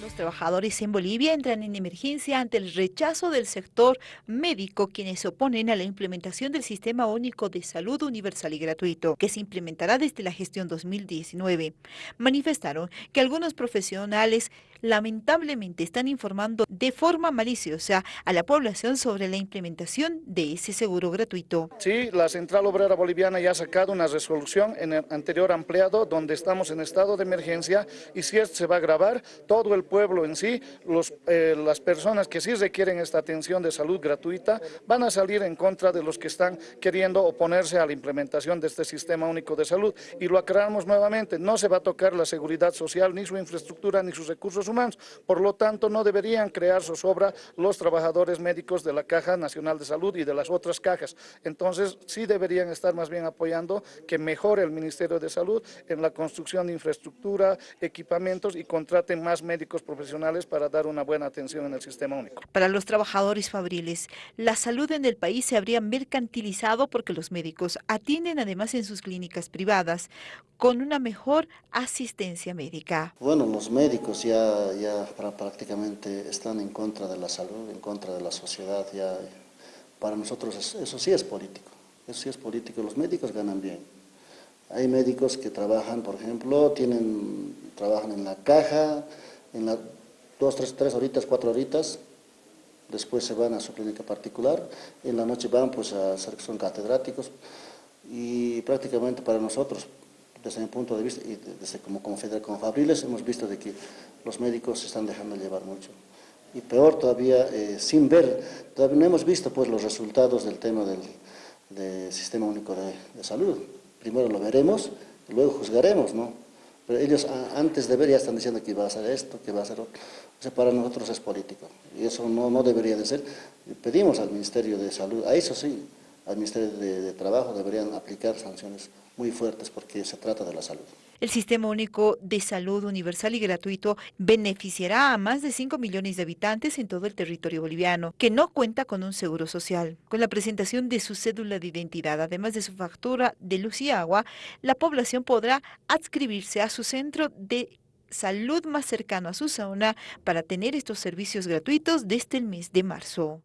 Los trabajadores en Bolivia entran en emergencia ante el rechazo del sector médico, quienes se oponen a la implementación del Sistema Único de Salud Universal y Gratuito, que se implementará desde la gestión 2019. Manifestaron que algunos profesionales lamentablemente están informando de forma maliciosa a la población sobre la implementación de ese seguro gratuito. Sí, la Central Obrera Boliviana ya ha sacado una resolución en el anterior ampliado donde estamos en estado de emergencia y si esto se va a grabar, todo el pueblo en sí, eh, las personas que sí requieren esta atención de salud gratuita, van a salir en contra de los que están queriendo oponerse a la implementación de este sistema único de salud. Y lo aclaramos nuevamente, no se va a tocar la seguridad social, ni su infraestructura, ni sus recursos humanos. Por lo tanto, no deberían crear zozobra los trabajadores médicos de la Caja Nacional de Salud y de las otras cajas. Entonces, sí deberían estar más bien apoyando que mejore el Ministerio de Salud en la construcción de infraestructura, equipamientos y contraten más médicos profesionales para dar una buena atención en el sistema único. Para los trabajadores fabriles, la salud en el país se habría mercantilizado porque los médicos atienden además en sus clínicas privadas con una mejor asistencia médica. Bueno, los médicos ya, ya prácticamente están en contra de la salud, en contra de la sociedad, ya para nosotros eso sí es político, eso sí es político, los médicos ganan bien. Hay médicos que trabajan, por ejemplo, tienen, trabajan en la caja, en las dos, tres, tres horitas, cuatro horitas, después se van a su clínica particular, en la noche van pues a ser son catedráticos y prácticamente para nosotros, desde mi punto de vista y desde como, como, como Fabriles, hemos visto de que los médicos se están dejando llevar mucho. Y peor todavía, eh, sin ver, todavía no hemos visto pues los resultados del tema del, del Sistema Único de, de Salud. Primero lo veremos, luego juzgaremos, ¿no? Pero ellos antes de ver ya están diciendo que va a hacer esto, que va a hacer otro. O sea, para nosotros es político. Y eso no, no debería de ser. Pedimos al Ministerio de Salud, a eso sí, Ministerio de, Trabajo deberían aplicar sanciones muy fuertes porque se trata de la salud. El Sistema Único de Salud Universal y Gratuito beneficiará a más de 5 millones de habitantes en todo el territorio boliviano, que no cuenta con un seguro social. Con la presentación de su cédula de identidad, además de su factura de luz y agua, la población podrá adscribirse a su centro de salud más cercano a su zona para tener estos servicios gratuitos desde el mes de marzo.